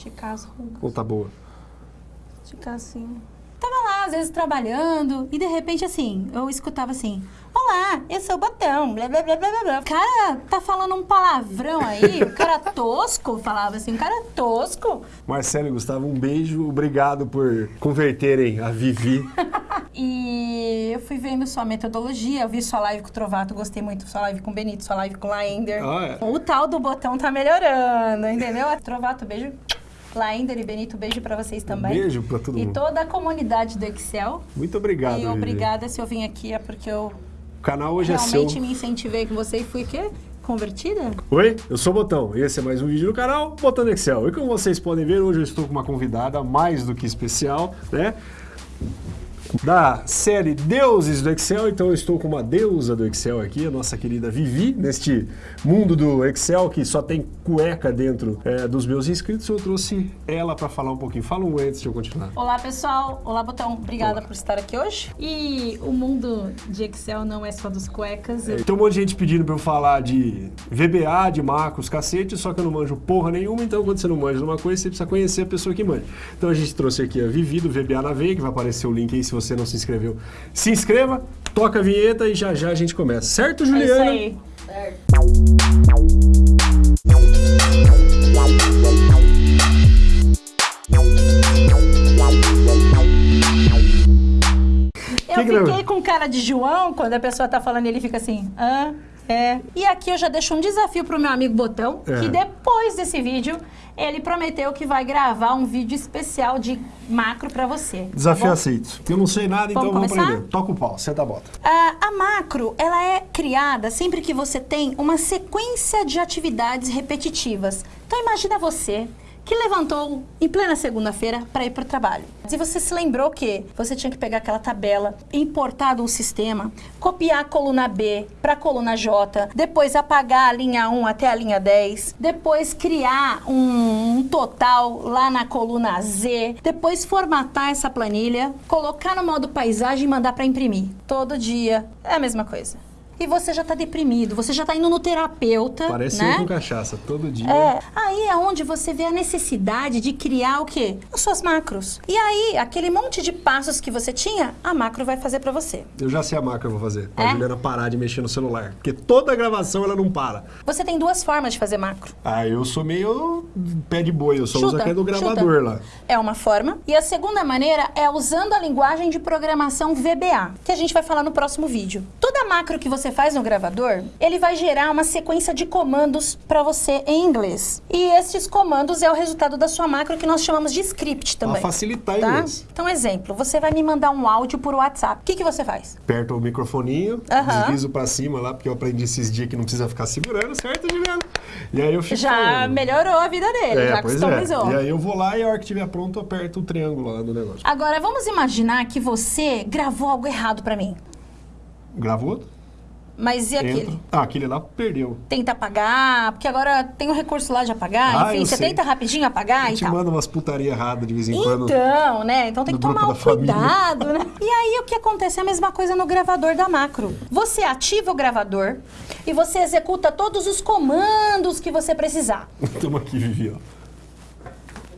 Esticar as rugas. Ou tá boa? Esticar assim. Tava lá, às vezes, trabalhando, e de repente, assim, eu escutava assim, Olá, eu sou o Botão, blá, blá, blá, blá, blá, blá. O cara tá falando um palavrão aí, o cara tosco, falava assim, um cara tosco. Marcelo e Gustavo, um beijo, obrigado por converterem a Vivi. E eu fui vendo sua metodologia, eu vi sua live com o Trovato, gostei muito, sua live com o Benito, sua live com o Laender. Ah, é? O tal do botão tá melhorando, entendeu? Trovato, beijo. Laender e Benito, beijo pra vocês também. beijo pra todo E mundo. toda a comunidade do Excel. Muito obrigado, e obrigada se eu vim aqui, é porque eu O canal hoje é realmente seu. me incentivei com você e fui quê? Convertida? Oi, eu sou o Botão e esse é mais um vídeo do canal Botão Excel. E como vocês podem ver, hoje eu estou com uma convidada mais do que especial, né? Da série Deuses do Excel, então eu estou com uma deusa do Excel aqui, a nossa querida Vivi, neste mundo do Excel que só tem cueca dentro é, dos meus inscritos, eu trouxe ela para falar um pouquinho. Fala um antes de eu continuar. Olá, pessoal. Olá, Botão. Obrigada Olá. por estar aqui hoje. E o mundo de Excel não é só dos cuecas. Eu- Tem um monte de gente pedindo pra eu falar de VBA, de macros, cacete, só que eu não manjo porra nenhuma, então quando você não manja de uma coisa, você precisa conhecer a pessoa que manja. Então a gente trouxe aqui a Vivi do VBA na Veia, que vai aparecer o link aí se você não se inscreveu. Se inscreva, toca a vinheta e já já a gente começa. Certo, É isso Juliana? aí. Eu Que que não- fiquei com cara de João, quando a pessoa tá falando, ele fica assim, ah, é. E aqui eu já deixo um desafio pro meu amigo Botão, É. que depois desse vídeo, ele prometeu que vai gravar um vídeo especial de macro pra você. tá Desafio bom? aceito. Eu não sei nada, então Vamos vamos aprender. Toca o pau, senta a bota. Ah, a macro, ela é criada sempre que você tem uma sequência de atividades repetitivas. Então imagina você que levantou em plena segunda-feira para ir para o trabalho. Se você se lembrou que você tinha que pegar aquela tabela, importar um sistema, copiar a coluna B para a coluna J, depois apagar a linha 1 até a linha 10, depois criar um, um total lá na coluna Z, depois formatar essa planilha, colocar no modo paisagem e mandar para imprimir. Todo dia é a mesma coisa. E você já está deprimido, você já está indo no terapeuta, Parece né? eu com cachaça, todo dia. É, aí é onde você vê a necessidade de criar o quê? As suas macros. E aí, aquele monte de passos que você tinha, a macro vai fazer pra você. Eu já sei a marca que eu vou fazer. Pra É? Juliana parar de mexer no celular. Porque toda gravação ela não para. Você tem duas formas de fazer macro. Ah, eu sou meio pé de boi, eu só uso Chuta, aquele do chuta. gravador lá. É uma forma. E a segunda maneira é usando a linguagem de programação VBA, que a gente vai falar no próximo vídeo. Toda macro que você faz no gravador, ele vai gerar uma sequência de comandos para você em inglês. E esses comandos é o resultado da sua macro que nós chamamos de script também. Pra facilitar tá? inglês. Então, exemplo, você vai me mandar um áudio por WhatsApp. O que, que você faz? Aperto o microfoninho, Aham. deslizo pra cima lá, porque eu aprendi esses dias que não precisa ficar segurando, certo, Juliana? E aí eu fico Já falando. melhorou a vida dele, É, já pois customizou. é. E aí eu vou lá e a hora que estiver pronto, eu aperto o triângulo lá do negócio. Agora, vamos imaginar que você gravou algo errado pra mim. Gravou? Mas e aquele? Entra. Ah, aquele lá perdeu. Tenta apagar, porque agora tem o recurso lá de apagar. Ah, Enfim, eu você sei. tenta rapidinho apagar A e gente tal. manda umas putaria erradas de vez em quando. Então, né? Então tem que tomar um família. cuidado, né? E aí o que acontece é a mesma coisa no gravador da macro. Você ativa o gravador e você executa todos os comandos que você precisar. Estamos aqui, Vivi, ó.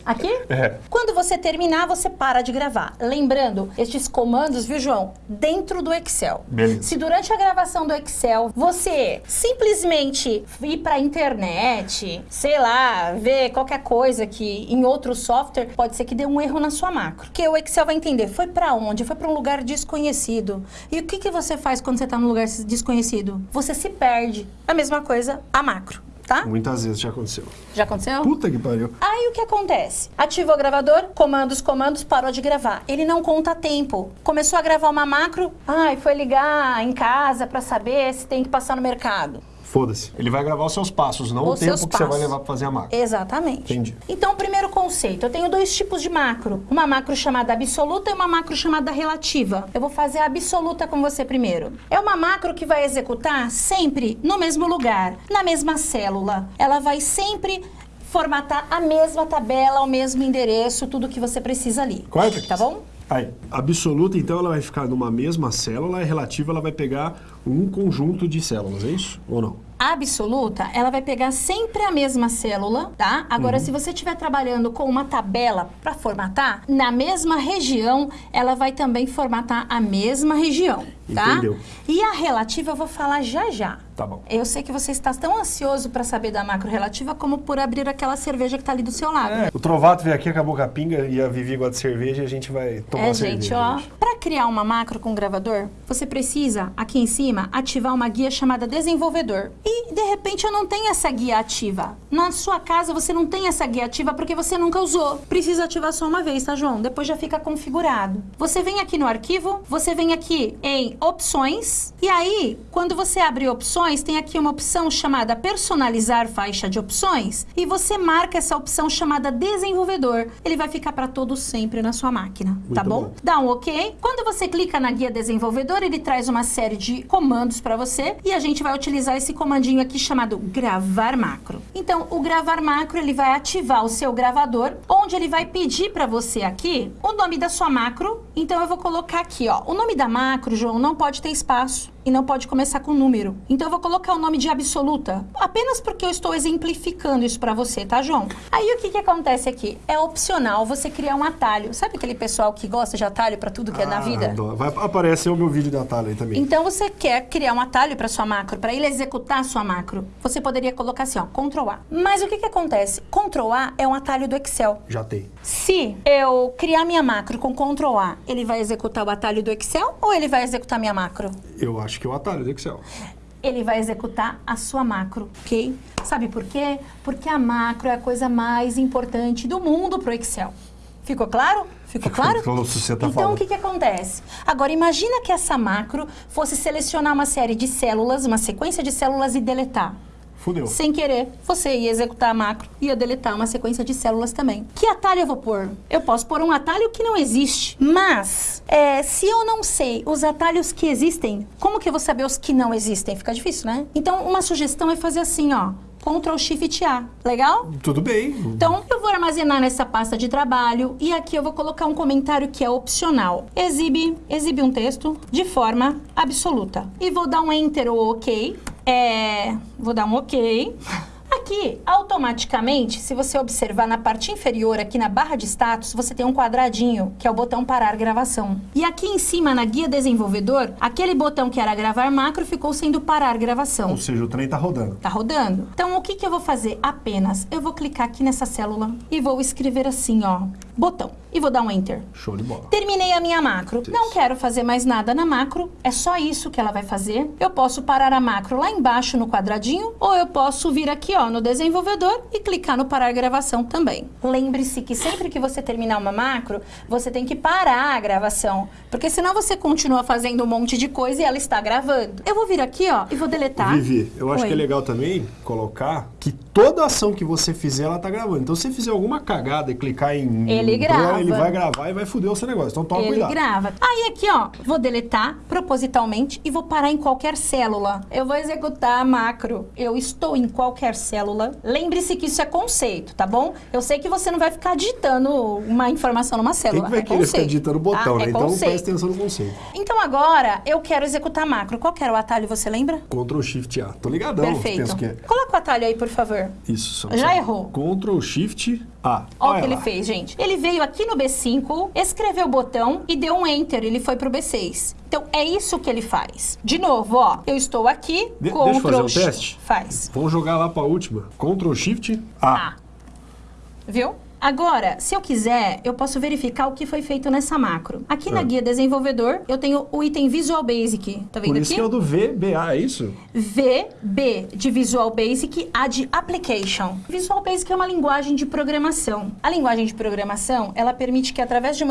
Aqui? É. Quando você terminar, você para de gravar. Lembrando, estes comandos, viu, João? Dentro do Excel. Beleza. Se durante a gravação do Excel você simplesmente ir pra internet, sei lá, ver qualquer coisa que em outro software, pode ser que dê um erro na sua macro. Porque o Excel vai entender, foi pra onde? Foi pra um lugar desconhecido. E o que, que você faz quando você tá num lugar desconhecido? Você se perde. A mesma coisa, a macro, tá? Muitas vezes já aconteceu. Já aconteceu? Puta que pariu. Aí o que acontece? Ativou o gravador, comandos, comandos, parou de gravar. Ele não conta tempo. Começou a gravar uma macro, ai, foi ligar em casa pra saber se tem que passar no mercado. Foda-se. Ele vai gravar os seus passos, não Os o tempo que você vai passos. levar pra fazer a máquina. Exatamente. Entendi. Então, primeiro conceito, eu tenho dois tipos de macro. Uma macro chamada absoluta e uma macro chamada relativa. Eu vou fazer a absoluta com você primeiro. É uma macro que vai executar sempre no mesmo lugar, na mesma célula. Ela vai sempre formatar a mesma tabela, o mesmo endereço, tudo que você precisa ali. Quarta? Tá bom? Aí, absoluta, então, ela vai ficar numa mesma célula, e relativa, ela vai pegar um conjunto de células, é isso? Ou não? absoluta, ela vai pegar sempre a mesma célula, tá? Agora, Uhum. se você estiver trabalhando com uma tabela para formatar, na mesma região, ela vai também formatar a mesma região, tá? Entendeu. E a relativa eu vou falar já já. Tá bom. Eu sei que você está tão ansioso para saber da macro relativa como por abrir aquela cerveja que tá ali do seu lado. É, o Trovato veio aqui, acabou com a pinga e a Vivi gosta de cerveja e a gente vai tomar É, gente, cerveja. ó. gente. Para criar uma macro com gravador, você precisa, aqui em cima, ativar uma guia chamada desenvolvedor. E, de repente, eu não tenho essa guia ativa. Na sua casa, você não tem essa guia ativa porque você nunca usou. Precisa ativar só uma vez, tá, João? Depois já fica configurado. Você vem aqui no arquivo, você vem aqui em opções, e aí, quando você abre opções, tem aqui uma opção chamada personalizar faixa de opções, e você marca essa opção chamada desenvolvedor. Ele vai ficar para todo sempre na sua máquina, tá Muito bom? bom. dá um OK. Quando você clica na guia desenvolvedor, ele traz uma série de comandos para você e a gente vai utilizar esse comandinho aqui chamado gravar macro. Então, o gravar macro, ele vai ativar o seu gravador, onde ele vai pedir para você aqui o nome da sua macro. Então, eu vou colocar aqui, ó, o nome da macro, João, não pode ter espaço e não pode começar com número. Então eu vou colocar o nome de absoluta, apenas porque eu estou exemplificando isso pra você, tá, João? Aí o que que acontece aqui? É opcional você criar um atalho. Sabe aquele pessoal que gosta de atalho pra tudo que é na Ah, vida? adoro. Vai aparecer o meu vídeo da Thalia aí também. Então você quer criar um atalho para sua macro, para ele executar a sua macro. Você poderia colocar assim, ó, Ctrl A. Mas o que que acontece? Ctrl A é um atalho do Excel. Já tem. Se eu criar minha macro com Ctrl A, ele vai executar o atalho do Excel ou ele vai executar minha macro? Eu acho que é o atalho do Excel. ele vai executar a sua macro, ok? Sabe por quê? Porque a macro é a coisa mais importante do mundo pro Excel. Ficou claro? Ficou claro? tá então, o que, que acontece? Agora, imagina que essa macro fosse selecionar uma série de células, uma sequência de células e deletar. Fudeu. Sem querer, você ia executar a macro e ia deletar uma sequência de células também. Que atalho eu vou pôr? Eu posso pôr um atalho que não existe. Mas, é, se eu não sei os atalhos que existem, como que eu vou saber os que não existem? Fica difícil, né? Então, uma sugestão é fazer assim, ó. Ctrl Shift A. Legal? Tudo bem. Então, eu vou armazenar nessa pasta de trabalho e aqui eu vou colocar um comentário que é opcional. Exibe, exibe um texto de forma absoluta. E vou dar um Enter ou OK. É, vou dar um OK. Aqui, automaticamente, se você observar na parte inferior, aqui na barra de status, você tem um quadradinho, que é o botão parar gravação. E aqui em cima, na guia desenvolvedor, aquele botão que era gravar macro ficou sendo parar gravação. Ou seja, o trem tá rodando. Tá rodando? Então, o que, que eu vou fazer? Apenas, eu vou clicar aqui nessa célula e vou escrever assim, ó, botão. E vou dar um Enter. Show de bola. Terminei a minha macro. Não quero fazer mais nada na macro, é só isso que ela vai fazer. Eu posso parar a macro lá embaixo no quadradinho, ou eu posso vir aqui, ó, no desenvolvedor e clicar no parar gravação também. Lembre-se que sempre que você terminar uma macro, você tem que parar a gravação, porque senão você continua fazendo um monte de coisa e ela está gravando. Eu vou vir aqui, ó, e vou deletar. Vivi, eu acho Oi. que é legal também colocar que toda ação que você fizer, ela tá gravando. Então, se você fizer alguma cagada e clicar em... Ele grava. Ele vai gravar e vai foder o seu negócio. Então, toma Ele cuidado. grava. Aí aqui, ó, vou deletar propositalmente e vou parar em qualquer célula. Eu vou executar a macro. Eu estou em qualquer célula. Lembre-se que isso é conceito, tá bom? Eu sei que você não vai ficar digitando uma informação numa Quem célula. que vai é querer ficar conceito, digitando o botão, tá? né? É então, conceito. presta atenção no conceito. Então agora eu quero executar macro. Qual que era o atalho, você lembra? Ctrl Shift A. Tô ligadão. Perfeito. Que é. Coloca o atalho aí, por favor. Isso. só- Já errou. Ctrl Shift A. Olha o que ele lá. fez, gente. Ele veio aqui no B5, escreveu o botão e deu um Enter. Ele foi pro B6. Então, é isso que ele faz. De novo, ó. Eu estou aqui, De- Ctrl... deixa eu fazer um Shift- teste? Faz. Vamos jogar lá pra última. Ctrl Shift A. Ah. Viu? Agora, se eu quiser, eu posso verificar o que foi feito nessa macro. Aqui na Ah. guia desenvolvedor, eu tenho o item Visual Basic. Tá vendo Por isso aqui? que é o do VBA, é isso? VB de Visual Basic, A de Application. Visual Basic é uma linguagem de programação. A linguagem de programação, ela permite que através de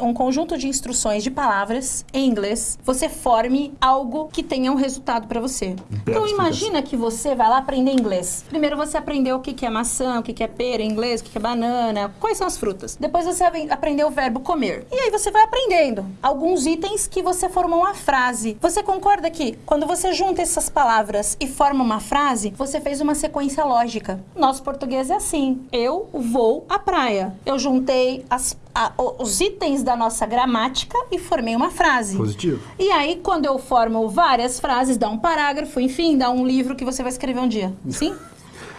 um conjunto de instruções de palavras em inglês, você forme algo que tenha um resultado para você. Então explicação. imagina que você vai lá aprender inglês. Primeiro você aprendeu o que é maçã, o que é pera em inglês, o que é banana, banana. Quais são as frutas? Depois você vai aprender o verbo comer. E aí você vai aprendendo alguns itens que você formou uma frase. Você concorda que quando você junta essas palavras e forma uma frase, você fez uma sequência lógica. Nosso português é assim. Eu vou à praia. Eu juntei as a, os itens da nossa gramática e formei uma frase. Positivo. E aí, quando eu formo várias frases, dá um parágrafo, enfim, dá um livro que você vai escrever um dia. Sim?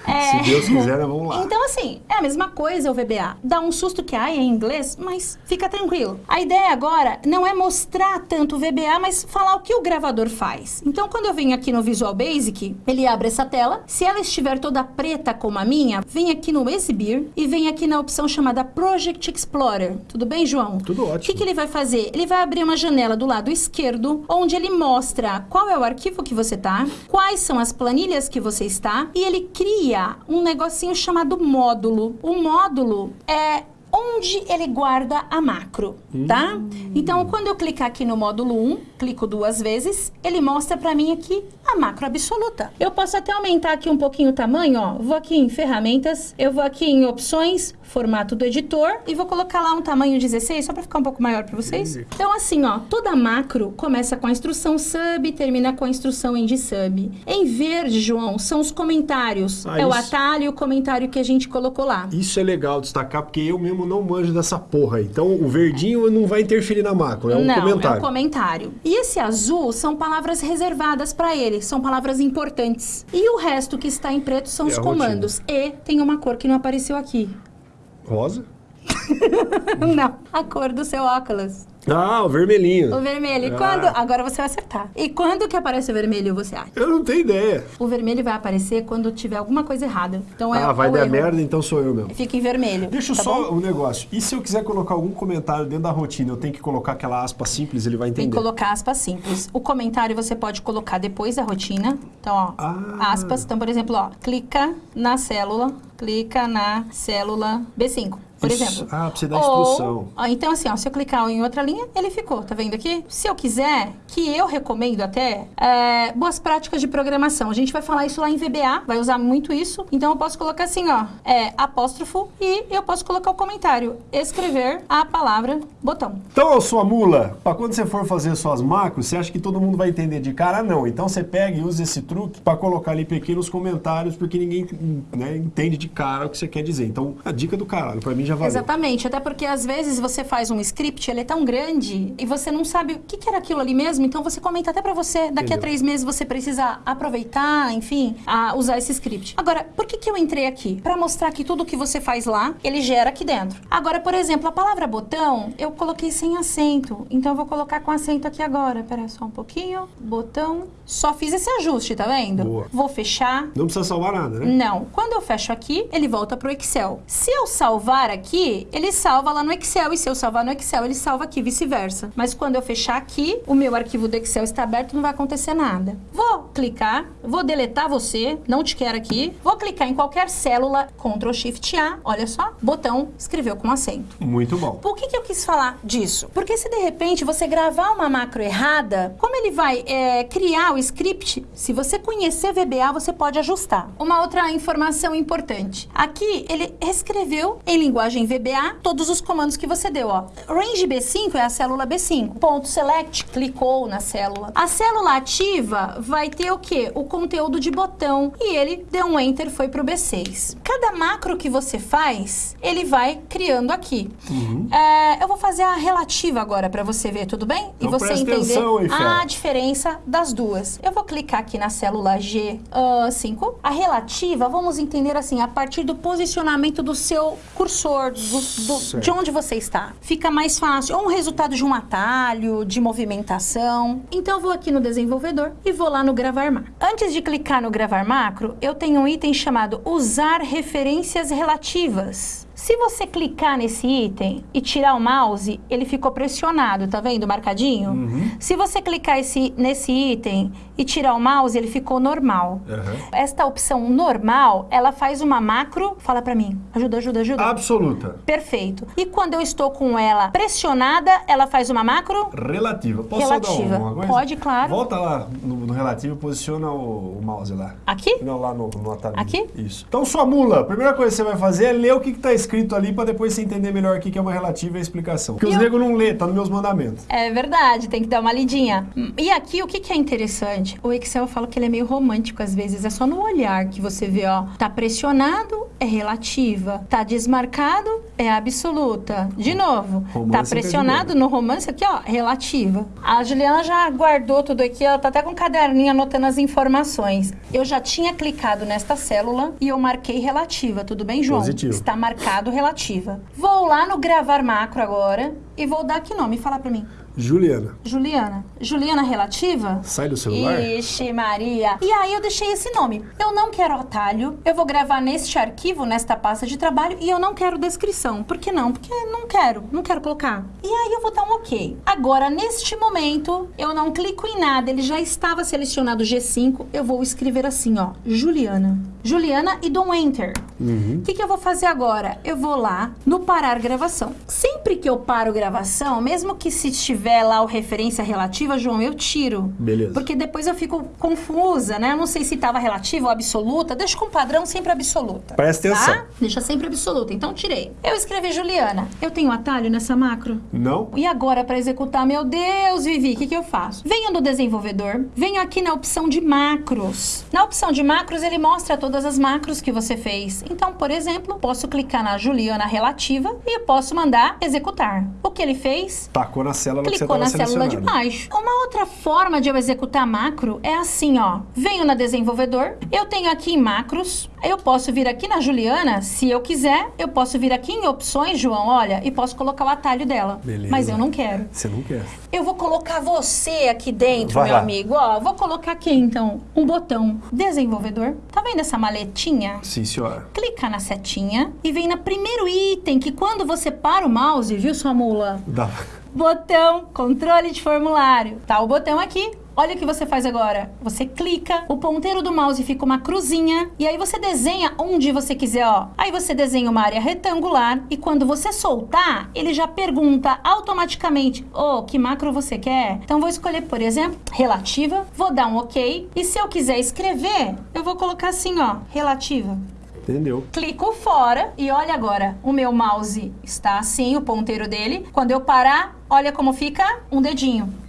É... Se Deus quiser, vamos lá. Então, assim, é a mesma coisa o VBA. Dá um susto que há em inglês, mas fica tranquilo. A ideia agora não é mostrar tanto o VBA, mas falar o que o gravador faz. Então, quando eu venho aqui no Visual Basic, ele abre essa tela. Se ela estiver toda preta como a minha, vem aqui no Exibir e vem aqui na opção chamada Project Explorer. Tudo bem, João? Tudo ótimo. O que, que ele vai fazer? Ele vai abrir uma janela do lado esquerdo, onde ele mostra qual é o arquivo que você está, quais são as planilhas que você está, e ele cria um negocinho chamado módulo. O módulo é onde ele guarda a macro, tá? Hum. Então, quando eu clicar aqui no módulo 1, clico duas vezes, ele mostra para mim aqui a macro absoluta. Eu posso até aumentar aqui um pouquinho o tamanho, ó. Vou aqui em ferramentas, eu vou aqui em opções, formato do editor e vou colocar lá um tamanho 16, só para ficar um pouco maior para vocês. Então, assim, ó, toda macro começa com a instrução sub termina com a instrução end sub. Em verde, João, são os comentários. Ah, é isso... o atalho e o comentário que a gente colocou lá. Isso é legal destacar, porque eu mesmo não manjo dessa porra. Então, o verdinho não vai interferir na macro, é um não, comentário. é um comentário. E esse azul são palavras reservadas para ele, são palavras importantes. E o resto que está em preto são é os comandos. E tem uma cor que não apareceu aqui. Rosa? não, a cor do seu óculos. Ah, o vermelhinho. O vermelho. E ah. quando... Agora você vai acertar. E quando que aparece o vermelho, você acha? Eu não tenho ideia. O vermelho vai aparecer quando tiver alguma coisa errada. Então é Ah, vai dar erro. merda, então sou eu mesmo. Fica em vermelho. Deixa tá só bom? um negócio. E se eu quiser colocar algum comentário dentro da rotina, eu tenho que colocar aquela aspa simples, ele vai entender? Tem que colocar aspa simples. O comentário você pode colocar depois da rotina. Então, ó, ah. aspas. Então, por exemplo, ó, clica na célula, clica na célula B5 por Isso. exemplo. Ah, precisa dar instrução. Ou, então, assim, ó, se eu clicar em outra linha, ele ficou, tá vendo aqui? Se eu quiser, que eu recomendo até, é, boas práticas de programação. A gente vai falar isso lá em VBA, vai usar muito isso. Então, eu posso colocar assim, ó, é, apóstrofo, e eu posso colocar o comentário, escrever a palavra botão. Então, sua mula, para quando você for fazer suas macros, você acha que todo mundo vai entender de cara? Não. Então, você pega e usa esse truque para colocar ali pequenos comentários, porque ninguém né, entende de cara o que você quer dizer. Então, a dica do caralho, para mim já valeu. Exatamente, até porque às vezes você faz um script, ele é tão grande e você não sabe o que, que era aquilo ali mesmo, então você comenta até para você. Daqui Entendeu. a três meses você precisa aproveitar, enfim, a usar esse script. Agora, por que, que eu entrei aqui? Para mostrar que tudo que você faz lá, ele gera aqui dentro. Agora, por exemplo, a palavra botão, eu coloquei sem acento, então eu vou colocar com acento aqui agora. Pera só um pouquinho, botão. Só fiz esse ajuste, tá vendo? Boa. Vou fechar. Não precisa salvar nada, né? Não. Quando eu fecho aqui, ele volta pro Excel. Se eu salvar aqui, ele salva lá no Excel. E se eu salvar no Excel, ele salva aqui, vice-versa. Mas quando eu fechar aqui, o meu arquivo do Excel está aberto, não vai acontecer nada. Vou clicar, vou deletar você, não te quero aqui. Vou clicar em qualquer célula, Ctrl Shift A, olha só, botão, escreveu com acento. Muito bom. Por que, que eu quis falar disso? Porque se de repente você gravar uma macro errada, como ele vai é, criar o script, se você conhecer VBA, você pode ajustar. Uma outra informação importante. Aqui, ele escreveu em linguagem VBA todos os comandos que você deu, ó. Range B5 é a célula B5. Ponto select, clicou na célula. A célula ativa vai ter o quê? O conteúdo de botão. E ele deu um enter, foi pro B6. Cada macro que você faz, ele vai criando aqui. Uhum. É, eu vou fazer a relativa agora para você ver, tudo bem? Então, e você entender atenção, a diferença das duas. Eu vou clicar aqui na célula G5. Uh, a relativa, vamos entender assim, a partir do posicionamento do seu cursor, do, do, de onde você está. Fica mais fácil. Ou um resultado de um atalho, de movimentação. Então, eu vou aqui no desenvolvedor e vou lá no gravar macro. Antes de clicar no gravar macro, eu tenho um item chamado usar referências relativas. Se você clicar nesse item e tirar o mouse, ele ficou pressionado, tá vendo? Marcadinho? Uhum. Se você clicar esse, nesse item e tirar o mouse, ele ficou normal. Uhum. Esta opção normal, ela faz uma macro, fala pra mim, ajuda, ajuda, ajuda. Absoluta. Perfeito. E quando eu estou com ela pressionada, ela faz uma macro? Relativa. Posso Relativa. dar uma coisa? Pode, claro. Volta lá no, no relativo e posiciona o, o, mouse lá. Aqui? Não, lá no, no atalho. Aqui? Isso. Então, sua mula, a primeira coisa que você vai fazer é ler o que está escrito escrito ali para depois você entender melhor o que é uma relativa e a explicação. Porque E os eu- negros não lê, tá nos meus mandamentos. É verdade, tem que dar uma lidinha. E aqui, o que, que é interessante? O Excel eu falo que ele é meio romântico às vezes. É só no olhar que você vê, ó. Tá pressionado, é relativa. Tá desmarcado, é absoluta. De novo, Romance tá pressionado no romance aqui, ó, relativa. A Juliana já guardou tudo aqui, ela tá até com um caderninho anotando as informações. Eu já tinha clicado nesta célula e eu marquei relativa. Tudo bem, João? Positivo. Está marcado relativa. Vou lá no gravar macro agora e vou dar que nome? Fala pra mim. Juliana, Juliana. Juliana relativa? sai do celular? Ixi, Maria. E aí eu deixei esse nome. Eu não quero atalho. Eu vou gravar neste arquivo, nesta pasta de trabalho, e eu não quero descrição. Por que não? Porque não quero. Não quero colocar. E aí eu vou dar um ok. Agora, neste momento, eu não clico em nada. Ele já estava selecionado G5. Eu vou escrever assim, ó. Juliana. Juliana e dou um enter. O que, que eu vou fazer agora? Eu vou lá no parar gravação. Sempre que eu paro gravação, mesmo que se estiver lá o referência relativa, João, eu tiro. Beleza. Porque depois eu fico confusa, né? Eu não sei se estava relativa ou absoluta. Deixa com padrão sempre absoluta. Presta atenção. Tá? Deixa sempre absoluta. Então tirei. Eu escrevi Juliana. Eu tenho atalho nessa macro? Não? E agora, para executar, meu Deus, Vivi, o que, que eu faço? Venho no desenvolvedor, venho aqui na opção de macros. Na opção de macros, ele mostra todas as macros que você fez. Então, por exemplo, posso clicar na Juliana relativa e posso mandar executar. O que ele fez? Tacou na célula que você Clicou na célula de baixo. Uma outra forma de eu executar macro é assim, ó. Venho na desenvolvedor, eu tenho aqui em macros, eu posso vir aqui na Juliana, se eu quiser, eu posso vir aqui em opções, João, olha, e posso colocar o atalho dela. Beleza. Mas eu não quero. Você não quer. Eu vou colocar você aqui dentro, Vai meu lá. amigo. Ó, vou colocar aqui então um botão desenvolvedor. Tá vendo essa maletinha? Sim, senhora. Clica na setinha e vem no primeiro item que quando você para o mouse, viu sua mula? Dá. Botão controle de formulário. Tá o botão aqui. Olha o que você faz agora. Você clica, o ponteiro do mouse fica uma cruzinha e aí você desenha onde você quiser, ó. Aí você desenha uma área retangular e quando você soltar, ele já pergunta automaticamente: "Ô, que macro você quer?". Então vou escolher, por exemplo, relativa, vou dar um OK e se eu quiser escrever, eu vou colocar assim, ó, relativa. Entendeu? Clico fora e olha agora, o meu mouse está assim, o ponteiro dele. Quando eu parar, olha como fica um dedinho.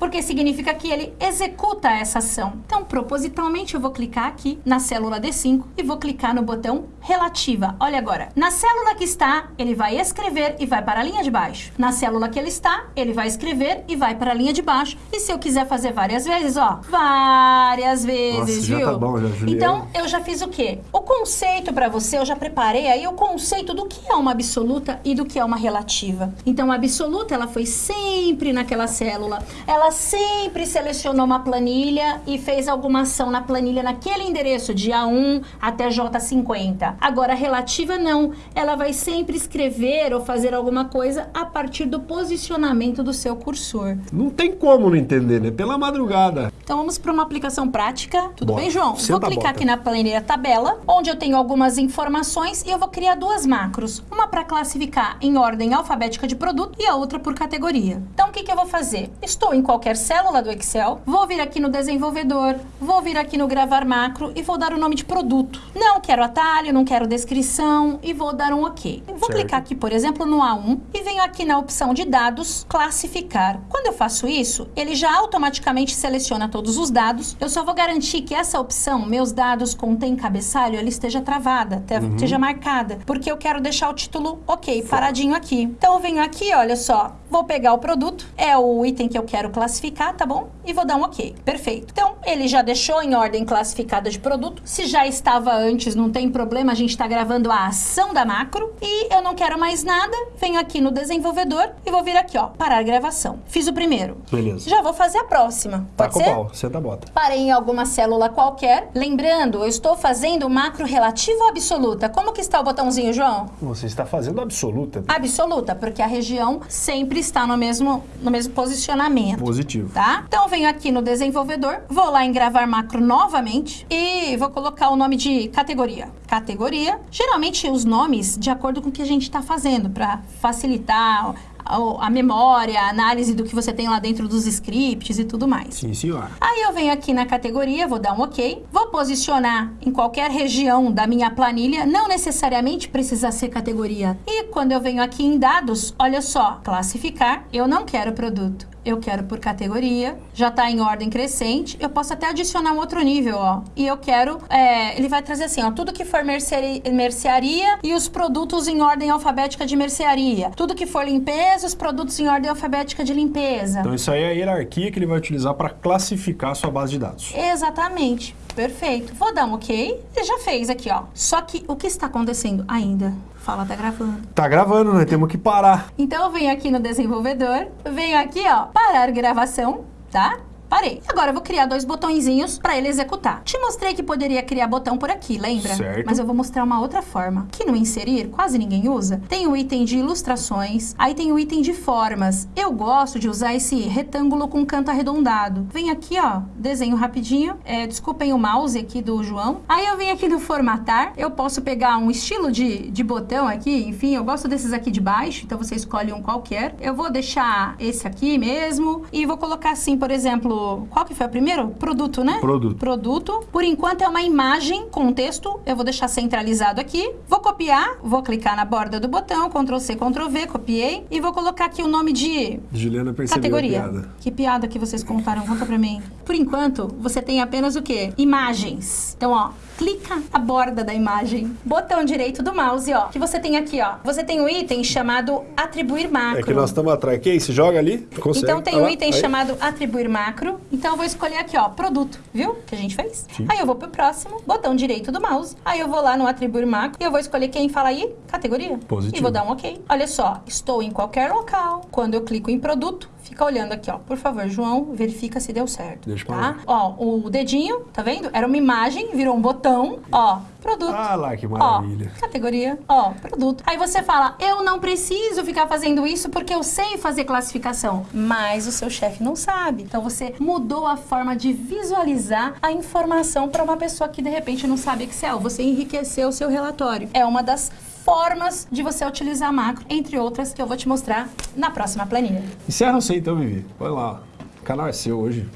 Porque significa que ele executa essa ação. Então, propositalmente, eu vou clicar aqui na célula D5 e vou clicar no botão relativa. Olha agora, na célula que está, ele vai escrever e vai para a linha de baixo. Na célula que ele está, ele vai escrever e vai para a linha de baixo. E se eu quiser fazer várias vezes, ó, várias vezes, Nossa, viu? tá bom. Então, eu já fiz o quê? O conceito para você, eu já preparei aí o conceito do que é uma absoluta e do que é uma relativa. Então, a absoluta, ela foi sempre naquela célula. Ela sempre selecionou uma planilha e fez alguma ação na planilha naquele endereço de A1 até J50. Agora, relativa não. Ela vai sempre escrever ou fazer alguma coisa a partir do posicionamento do seu cursor. Não tem como não entender, né? Pela madrugada. Então vamos para uma aplicação prática. Tudo Bora. bem, João? Senta vou clicar aqui na planilha tabela, onde eu tenho algumas informações e eu vou criar duas macros. Uma para classificar em ordem alfabética de produto e a outra por categoria. Então o que, que eu vou fazer? Estou em qualquer célula do Excel, vou vir aqui no desenvolvedor, vou vir aqui no gravar macro e vou dar o nome de produto. Não quero atalho, não quero descrição e vou dar um OK. Vou Certo. clicar aqui, por exemplo, no A1 e venho aqui na opção de dados, classificar. Quando eu faço isso, ele já automaticamente seleciona todos os dados. Eu só vou garantir que essa opção, meus dados contém cabeçalho, ela esteja travada, te- esteja marcada, porque eu quero deixar o título ok, paradinho aqui. Então eu venho aqui, olha só, vou pegar o produto, é o item que eu quero classificar, tá bom? E vou dar um ok. Perfeito. Então, ele já deixou em ordem classificada de produto. Se já estava antes, não tem problema, a gente está gravando a ação da macro. E eu não quero mais nada, venho aqui no desenvolvedor e vou vir aqui, ó, parar a gravação. Fiz o primeiro. Beleza. Já vou fazer a próxima. Tá Pode ser? A bota. Parei em alguma célula qualquer. Lembrando, eu estou fazendo macro relativa ou absoluta? Como que está o botãozinho, João? Você está fazendo absoluta. Absoluta, porque a região sempre está no mesmo, no mesmo posicionamento Positivo. tá? Então eu venho aqui no desenvolvedor, vou lá em gravar macro novamente e vou colocar o nome de categoria. Categoria, geralmente os nomes de acordo com o que a gente está fazendo para facilitar a, a memória, a análise do que você tem lá dentro dos scripts e tudo mais. Sim, senhora. Aí eu venho aqui na categoria, vou dar um OK, vou posicionar em qualquer região da minha planilha, não necessariamente precisa ser categoria. E quando eu venho aqui em dados, olha só, classificar, eu não quero produto eu quero por categoria, já está em ordem crescente, eu posso até adicionar um outro nível, ó. E eu quero, é, ele vai trazer assim, ó, tudo que for mercearia, mercearia e os produtos em ordem alfabética de mercearia. Tudo que for limpeza, os produtos em ordem alfabética de limpeza. Então isso aí é a hierarquia que ele vai utilizar para classificar a sua base de dados. Exatamente. Perfeito. Vou dar um ok. Ele já fez aqui, ó. Só que o que está acontecendo ainda? Fala, tá gravando. Tá gravando, né? Temos que parar. Então eu venho aqui no desenvolvedor, venho aqui, ó, parar gravação, tá? Parei. Agora eu vou criar dois botõezinhos para ele executar. Te mostrei que poderia criar botão por aqui, lembra? Certo. Mas eu vou mostrar uma outra forma. Que no inserir, quase ninguém usa. Tem o item de ilustrações, aí tem o item de formas. Eu gosto de usar esse retângulo com canto arredondado. Vem aqui, ó, desenho rapidinho. É, desculpem o mouse aqui do João. Aí eu venho aqui no formatar. Eu posso pegar um estilo de, de botão aqui, enfim, eu gosto desses aqui de baixo, então você escolhe um qualquer. Eu vou deixar esse aqui mesmo e vou colocar assim, por exemplo, qual que foi o primeiro? Produto, né? Produto. Produto. Por enquanto é uma imagem com texto. Eu vou deixar centralizado aqui. Vou copiar, vou clicar na borda do botão, Ctrl C, Ctrl V, copiei. E vou colocar aqui o nome de... Juliana percebeu Categoria. piada. Que piada que vocês contaram? Conta pra mim. Por enquanto, você tem apenas o quê? Imagens. Então, ó, clica a borda da imagem. Botão direito do mouse, ó. Que você tem aqui, ó. Você tem um item chamado atribuir macro. É que nós estamos atrás. Que isso? Joga ali, consegue. Então tem Olha um item aí. chamado atribuir macro. Então eu vou escolher aqui, ó, produto, viu? Que a gente fez. Sim. Aí eu vou pro próximo, botão direito do mouse. Aí eu vou lá no atribuir macro e eu vou escolher quem fala aí, categoria. Positivo. E vou dar um OK. Olha só, estou em qualquer local. Quando eu clico em produto, fica olhando aqui, ó. Por favor, João, verifica se deu certo. Deixa tá? Ó, o dedinho, tá vendo? Era uma imagem, virou um botão, ó, produto. Ah lá, que maravilha. Ó, categoria, ó, produto. Aí você fala, eu não preciso ficar fazendo isso porque eu sei fazer classificação. Mas o seu chefe não sabe. Então você mudou a forma de visualizar a informação para uma pessoa que de repente não sabe Excel. Você enriqueceu o seu relatório. É uma das formas de você utilizar macro, entre outras que eu vou te mostrar na próxima planilha. Encerra você então, Vivi. Olha lá. O canal é seu hoje.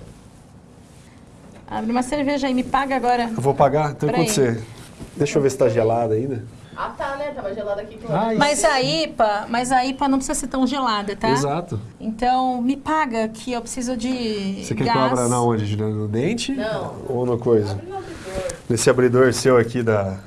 Abre uma cerveja aí, me paga agora. Eu vou pagar? Então enquanto você... Deixa eu ver se tá gelada ainda. Ah, tá, né? Tava gelado aqui. Ah, Mas a IPA, mas a IPA não precisa ser tão gelada, tá? Exato. Então, me paga que eu preciso de Você quer gás. que eu abra na onde? No dente? Não. Ou no coisa? Nesse abridor seu aqui da...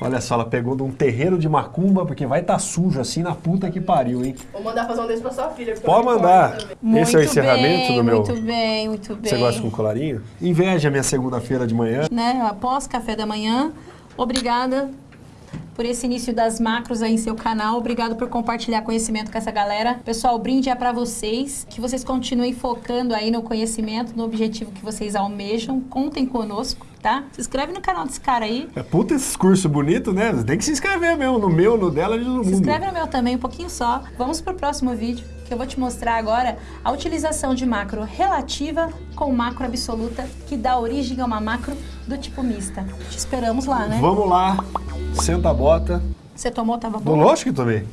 Olha só, ela pegou de um terreiro de macumba, porque vai estar sujo assim na puta que pariu, hein? Vou mandar fazer um desse pra sua filha. porque Pode mandar. Muito Esse é o encerramento bem, do meu... Muito bem, muito bem. Você gosta com colarinho? Inveja minha segunda-feira de manhã. Né, após café da manhã. Obrigada por esse início das macros aí em seu canal. Obrigado por compartilhar conhecimento com essa galera. Pessoal, o brinde é para vocês. Que vocês continuem focando aí no conhecimento, no objetivo que vocês almejam. Contem conosco, tá? Se inscreve no canal desse cara aí. É puta esse curso bonito, né? Tem que se inscrever mesmo, no meu, no dela e no mundo. Se inscreve no meu também, um pouquinho só. Vamos pro próximo vídeo, que eu vou te mostrar agora a utilização de macro relativa com macro absoluta, que dá origem a uma macro do tipo mista. Te esperamos lá, né? Vamos lá, senta a bota. Você tomou, tava Bom, lógico que tomei.